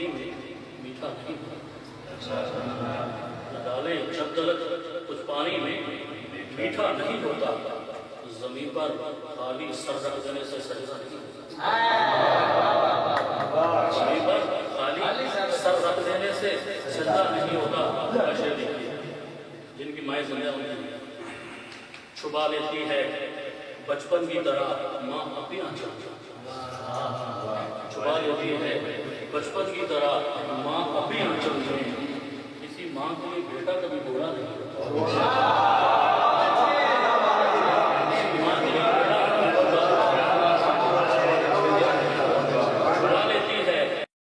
پانی میں میٹھا نہیں ہوتا ڈالے تلک کچھ پانی میں میٹھا نہیں ہوتا زمین پر خالی سر رکھ دینے سے سجدہ نہیں ہوتا۔ زمین پر خالی سر رکھ دینے سے سجدہ نہیں ہوتا دیکھیے جن کی مائیں زندہ ہوئی ہیں چھپا لیتی ہے بچپن کی طرح ماں اپنی آنچل چھپا لیتی ہے۔ بچپن کی طرح ماں اپنی آنچل میں کسی ماں کو بیٹا کبھی بولا نہیں۔